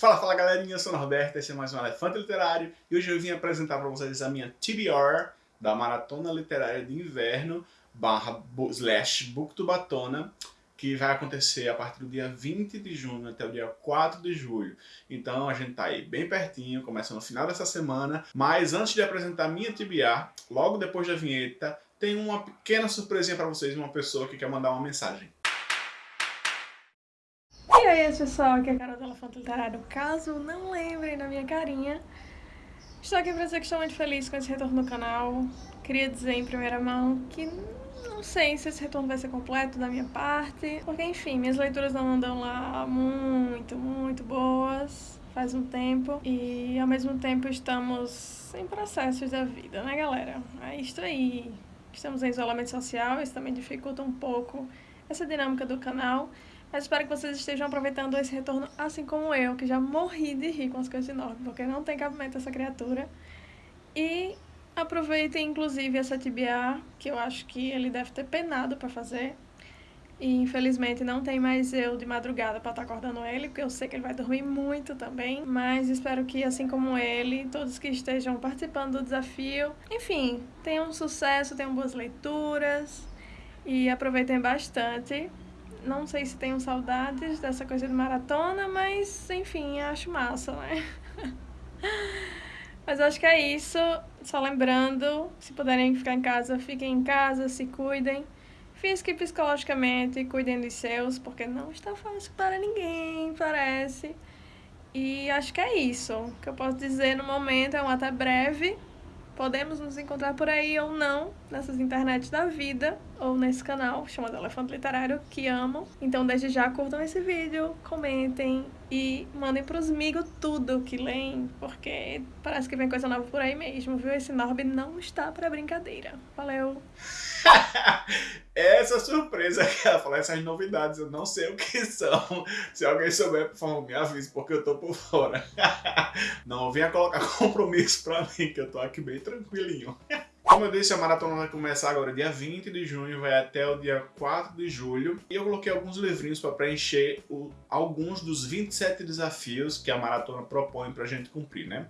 Fala, fala galerinha, eu sou o Norberto, esse é mais um Elefante Literário e hoje eu vim apresentar para vocês a minha TBR da Maratona Literária de Inverno barra slash Booktubatona que vai acontecer a partir do dia 20 de junho até o dia 4 de julho. Então a gente tá aí bem pertinho, começa no final dessa semana, mas antes de apresentar minha TBR, logo depois da vinheta, tem uma pequena surpresinha para vocês, uma pessoa que quer mandar uma mensagem. E aí pessoal, aqui é a Carol do Elefante Literário. Caso não lembrem da minha carinha, estou aqui para dizer que estou muito feliz com esse retorno no canal. Queria dizer em primeira mão que não sei se esse retorno vai ser completo da minha parte, porque enfim, minhas leituras não andam lá muito, muito boas faz um tempo e ao mesmo tempo estamos em processos da vida, né galera? É isto aí. Estamos em isolamento social, isso também dificulta um pouco essa dinâmica do canal. Espero que vocês estejam aproveitando esse retorno assim como eu, que já morri de rir com as coisas de Norte, porque não tem cabimento essa criatura. E aproveitem inclusive essa TBA, que eu acho que ele deve ter penado para fazer. E infelizmente não tem mais eu de madrugada para estar tá acordando ele, porque eu sei que ele vai dormir muito também. Mas espero que, assim como ele, todos que estejam participando do desafio, enfim, tenham sucesso, tenham boas leituras e aproveitem bastante. Não sei se tenho saudades dessa coisa de maratona, mas enfim, acho massa, né? mas acho que é isso. Só lembrando, se puderem ficar em casa, fiquem em casa, se cuidem. Física e psicologicamente, cuidem dos seus, porque não está fácil para ninguém, parece. E acho que é isso. O que eu posso dizer no momento é um até breve. Podemos nos encontrar por aí ou não, nessas internets da vida, ou nesse canal chamado Elefante Literário, que amo. Então, desde já, curtam esse vídeo, comentem e mandem pros amigos tudo que leem, porque parece que vem coisa nova por aí mesmo, viu? Esse Norb não está para brincadeira. Valeu! Essa surpresa que ela falou, essas novidades, eu não sei o que são. Se alguém souber, por favor, me avise, porque eu tô por fora. Não venha colocar compromisso pra mim, que eu tô aqui bem tranquilinho. Como eu disse, a maratona vai começar agora dia 20 de junho, vai até o dia 4 de julho. E eu coloquei alguns livrinhos para preencher o, alguns dos 27 desafios que a maratona propõe para a gente cumprir, né?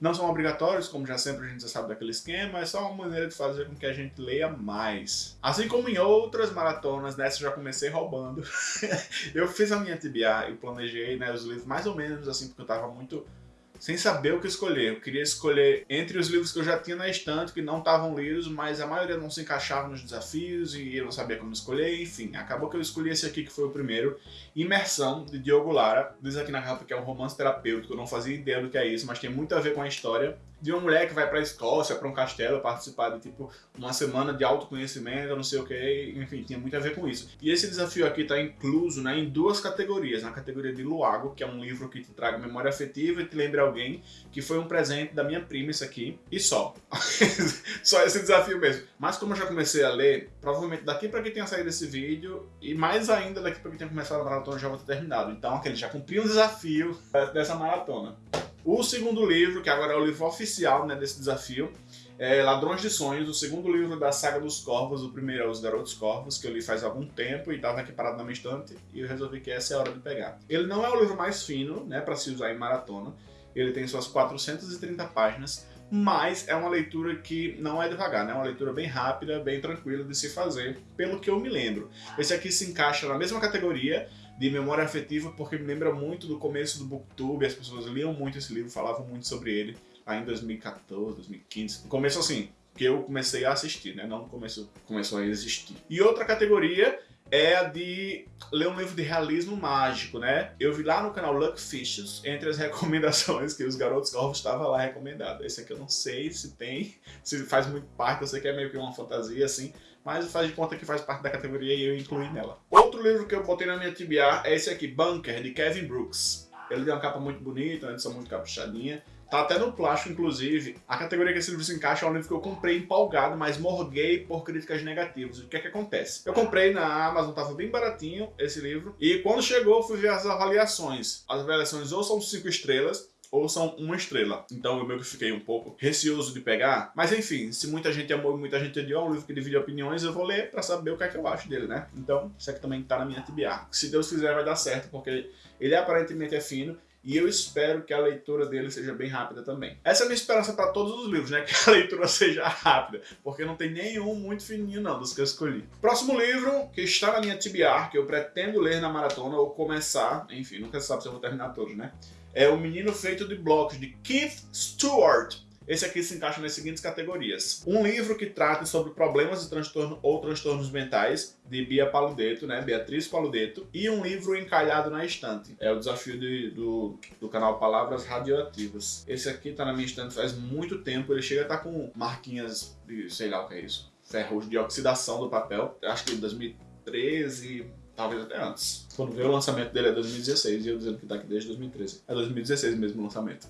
Não são obrigatórios, como já sempre a gente já sabe daquele esquema, é só uma maneira de fazer com que a gente leia mais. Assim como em outras maratonas, nessa eu já comecei roubando. eu fiz a minha TBA e planejei né, os livros mais ou menos assim, porque eu estava muito sem saber o que escolher. Eu queria escolher entre os livros que eu já tinha na estante, que não estavam lidos, mas a maioria não se encaixava nos desafios e eu não sabia como escolher, enfim. Acabou que eu escolhi esse aqui, que foi o primeiro, Imersão, de Diogo Lara. Diz aqui na capa que é um romance terapêutico, eu não fazia ideia do que é isso, mas tem muito a ver com a história de uma mulher que vai pra Escócia, pra um castelo, participar de tipo uma semana de autoconhecimento, não sei o que, enfim, tinha muito a ver com isso. E esse desafio aqui tá incluso né, em duas categorias, na categoria de Luago, que é um livro que te traga memória afetiva e te lembra alguém, que foi um presente da minha prima isso aqui, e só. só esse desafio mesmo. Mas como eu já comecei a ler, provavelmente daqui pra que tenha saído esse vídeo, e mais ainda daqui pra que tenha começado a maratona, já vou ter terminado. Então, aquele já cumpriu um desafio dessa maratona. O segundo livro, que agora é o livro oficial né, desse desafio, é Ladrões de Sonhos, o segundo livro da saga dos Corvos, o primeiro é Os Garotos Corvos, que eu li faz algum tempo e estava aqui parado na minha estante, e eu resolvi que essa é a hora de pegar. Ele não é o livro mais fino, né, para se usar em maratona, ele tem suas 430 páginas, mas é uma leitura que não é devagar, né? é uma leitura bem rápida, bem tranquila de se fazer, pelo que eu me lembro. Esse aqui se encaixa na mesma categoria, de memória afetiva, porque me lembra muito do começo do Booktube, as pessoas liam muito esse livro, falavam muito sobre ele, lá em 2014, 2015. No começo, assim, que eu comecei a assistir, né? Não no começo começou a existir. E outra categoria é a de ler um livro de realismo mágico, né? Eu vi lá no canal Luck Fishes, entre as recomendações que os Garotos Corvos estava lá recomendado. Esse aqui eu não sei se tem, se faz muito parte, eu sei que é meio que uma fantasia, assim, mas faz de conta que faz parte da categoria e eu incluí nela. Outro livro que eu botei na minha TBR é esse aqui, Bunker, de Kevin Brooks. Ele tem uma capa muito bonita, uma edição muito caprichadinha. Tá até no plástico, inclusive. A categoria que esse livro se encaixa é um livro que eu comprei empolgado, mas morguei por críticas negativas. O que é que acontece? Eu comprei na Amazon, tava bem baratinho esse livro, e quando chegou fui ver as avaliações. As avaliações ou são 5 estrelas, ou são uma estrela. Então eu meio que fiquei um pouco receoso de pegar. Mas enfim, se muita gente amou e muita gente odiou, é um livro que divide opiniões, eu vou ler pra saber o que é que eu acho dele, né? Então, isso aqui também tá na minha TBA. Se Deus quiser vai dar certo, porque ele aparentemente é fino e eu espero que a leitura dele seja bem rápida também. Essa é a minha esperança para todos os livros, né? Que a leitura seja rápida, porque não tem nenhum muito fininho não dos que eu escolhi. Próximo livro que está na minha TBR, que eu pretendo ler na maratona ou começar, enfim, nunca sabe se eu vou terminar todos, né? É O Menino Feito de Blocos, de Keith Stewart. Esse aqui se encaixa nas seguintes categorias. Um livro que trata sobre problemas de transtorno ou transtornos mentais, de Bia Paludeto, né? Beatriz Paludeto. E um livro encalhado na estante. É o desafio de, do, do canal Palavras Radioativas. Esse aqui tá na minha estante faz muito tempo. Ele chega a estar tá com marquinhas de, sei lá o que é isso, ferros de oxidação do papel. Acho que 2013, talvez até antes. Quando veio o lançamento dele é 2016 e eu dizendo que tá aqui desde 2013. É 2016 mesmo o lançamento.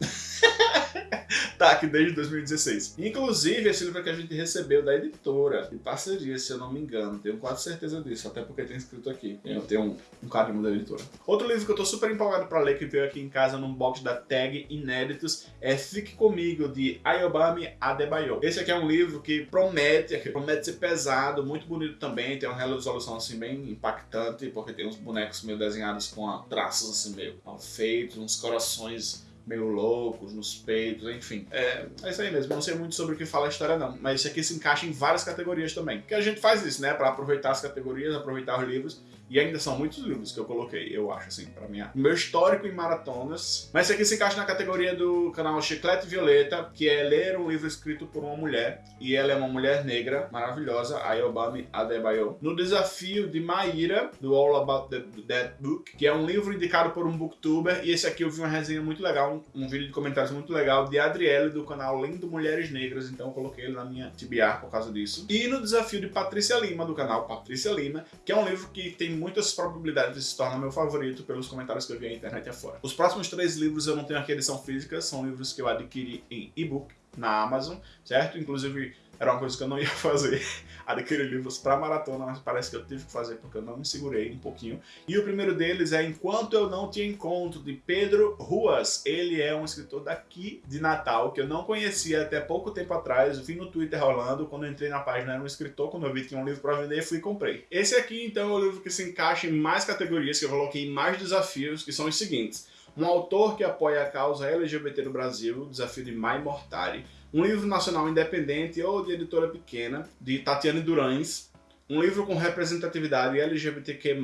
tá aqui desde 2016. Inclusive, esse livro que a gente recebeu da editora, de parceria, se eu não me engano. Tenho quase certeza disso, até porque tem escrito aqui. Eu tenho um, um carinho da editora. Outro livro que eu tô super empolgado pra ler, que veio aqui em casa num box da Tag Inéditos, é Fique Comigo, de Ayobami Adebayo. Esse aqui é um livro que promete, que promete ser pesado, muito bonito também, tem uma resolução assim bem impactante, porque tem uns bonecos meio desenhados com traços assim meio mal feitos, uns corações meio loucos nos peitos, enfim. É, é isso aí mesmo, não sei muito sobre o que fala a história não, mas isso aqui se encaixa em várias categorias também. Que a gente faz isso, né, para aproveitar as categorias, aproveitar os livros e ainda são muitos livros que eu coloquei, eu acho, assim, pra minha... meu histórico em maratonas. Mas esse aqui se encaixa na categoria do canal Chiclete Violeta, que é ler um livro escrito por uma mulher. E ela é uma mulher negra, maravilhosa, Ayobami Adebayo. No desafio de Maíra, do All About the, Dead Book, que é um livro indicado por um booktuber. E esse aqui eu vi uma resenha muito legal, um, um vídeo de comentários muito legal de Adriele, do canal Lendo Mulheres Negras. Então eu coloquei ele na minha TBR por causa disso. E no desafio de Patrícia Lima, do canal Patrícia Lima, que é um livro que tem muitas probabilidades de se tornar meu favorito pelos comentários que eu vi na internet afora. Os próximos três livros eu não tenho aqui edição física, são livros que eu adquiri em e-book na Amazon, certo? Inclusive era uma coisa que eu não ia fazer, adquirir livros para maratona, mas parece que eu tive que fazer porque eu não me segurei um pouquinho. E o primeiro deles é Enquanto Eu Não Te Encontro, de Pedro Ruas. Ele é um escritor daqui de Natal, que eu não conhecia até pouco tempo atrás, vi no Twitter rolando, quando entrei na página era um escritor, quando eu vi que tinha um livro para vender, fui e comprei. Esse aqui, então, é o livro que se encaixa em mais categorias, que eu coloquei em mais desafios, que são os seguintes. Um autor que apoia a causa LGBT no Brasil, desafio de Mai Mortari um livro nacional independente ou de editora pequena, de Tatiane Durães, um livro com representatividade LGBTQ+,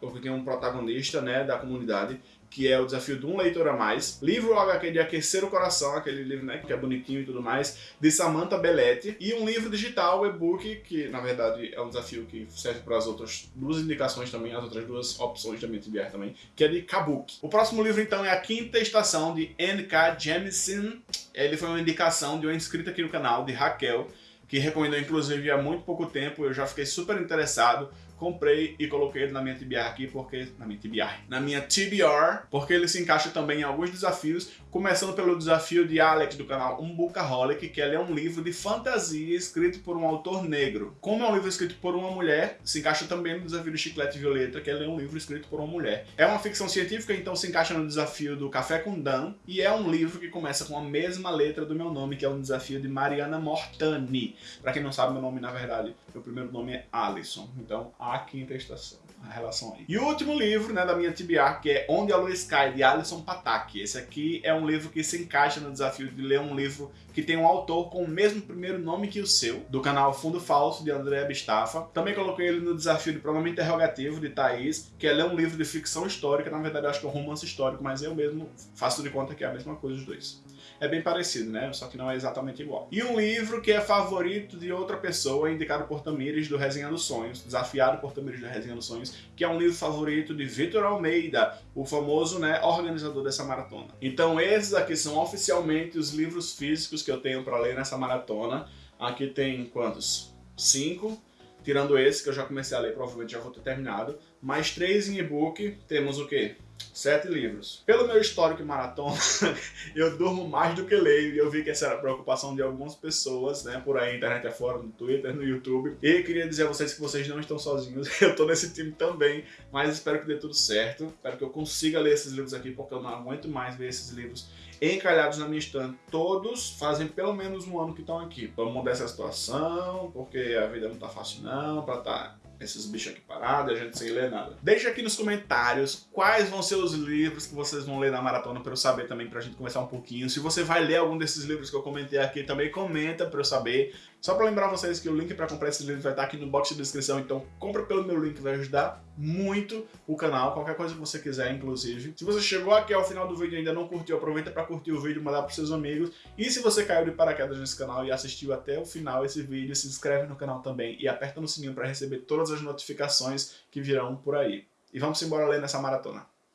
porque tem um protagonista né, da comunidade, que é o desafio de um leitor a mais. Livro HQ de Aquecer o Coração, aquele livro né, que é bonitinho e tudo mais, de Samantha Belletti. E um livro digital, e-book, que na verdade é um desafio que serve para as outras duas indicações também, as outras duas opções da MTBR também, que é de Kabuki. O próximo livro então é A Quinta Estação, de N.K. Jemisin. Ele foi uma indicação de uma inscrita aqui no canal, de Raquel, que recomendou inclusive há muito pouco tempo, eu já fiquei super interessado comprei e coloquei ele na minha TBR aqui, porque... Na minha TBR. Na minha TBR, porque ele se encaixa também em alguns desafios, começando pelo desafio de Alex do canal Umbucaholic, que ele é um livro de fantasia escrito por um autor negro. Como é um livro escrito por uma mulher, se encaixa também no desafio do Chiclete Violeta, que ele é um livro escrito por uma mulher. É uma ficção científica, então se encaixa no desafio do Café com Dan, e é um livro que começa com a mesma letra do meu nome, que é um desafio de Mariana Mortani. Pra quem não sabe meu nome, na verdade, meu primeiro nome é Alisson. Então, a quinta estação, a relação aí. E o último livro, né, da minha TBR, que é Onde a Luz Cai, de Alisson Pataki. Esse aqui é um livro que se encaixa no desafio de ler um livro que tem um autor com o mesmo primeiro nome que o seu, do canal Fundo Falso, de André Bistafa. Também coloquei ele no desafio de Pronome Interrogativo, de Thaís, que é ler um livro de ficção histórica, na verdade eu acho que é um romance histórico, mas eu mesmo faço de conta que é a mesma coisa os dois é bem parecido, né? Só que não é exatamente igual. E um livro que é favorito de outra pessoa, indicado por Tamires do Resenha dos Sonhos, desafiado por Tamires do Resenha dos Sonhos, que é um livro favorito de Vitor Almeida, o famoso né, organizador dessa maratona. Então esses aqui são oficialmente os livros físicos que eu tenho para ler nessa maratona. Aqui tem quantos? Cinco. Tirando esse, que eu já comecei a ler, provavelmente já vou ter terminado. Mais três em e-book. Temos o quê? Sete livros. Pelo meu histórico em maratona, eu durmo mais do que leio. E eu vi que essa era a preocupação de algumas pessoas, né? Por aí, internet afora, no Twitter, no YouTube. E queria dizer a vocês que vocês não estão sozinhos. Eu tô nesse time também. Mas espero que dê tudo certo. Espero que eu consiga ler esses livros aqui, porque eu não aguento mais ver esses livros encalhados na minha estante. Todos fazem pelo menos um ano que estão aqui. Vamos mudar essa situação, porque a vida não tá fácil não, pra tá esses bichos aqui parados e a gente sem ler nada. Deixa aqui nos comentários quais vão ser os livros que vocês vão ler na maratona para eu saber também, pra gente conversar um pouquinho. Se você vai ler algum desses livros que eu comentei aqui, também comenta para eu saber. Só para lembrar vocês que o link para comprar esses livros vai estar aqui no box de descrição, então compra pelo meu link, vai ajudar muito o canal, qualquer coisa que você quiser, inclusive. Se você chegou aqui ao final do vídeo e ainda não curtiu, aproveita para curtir o vídeo, mandar para seus amigos. E se você caiu de paraquedas nesse canal e assistiu até o final esse vídeo, se inscreve no canal também e aperta no sininho para receber todas as notificações que virão por aí. E vamos embora ler nessa maratona.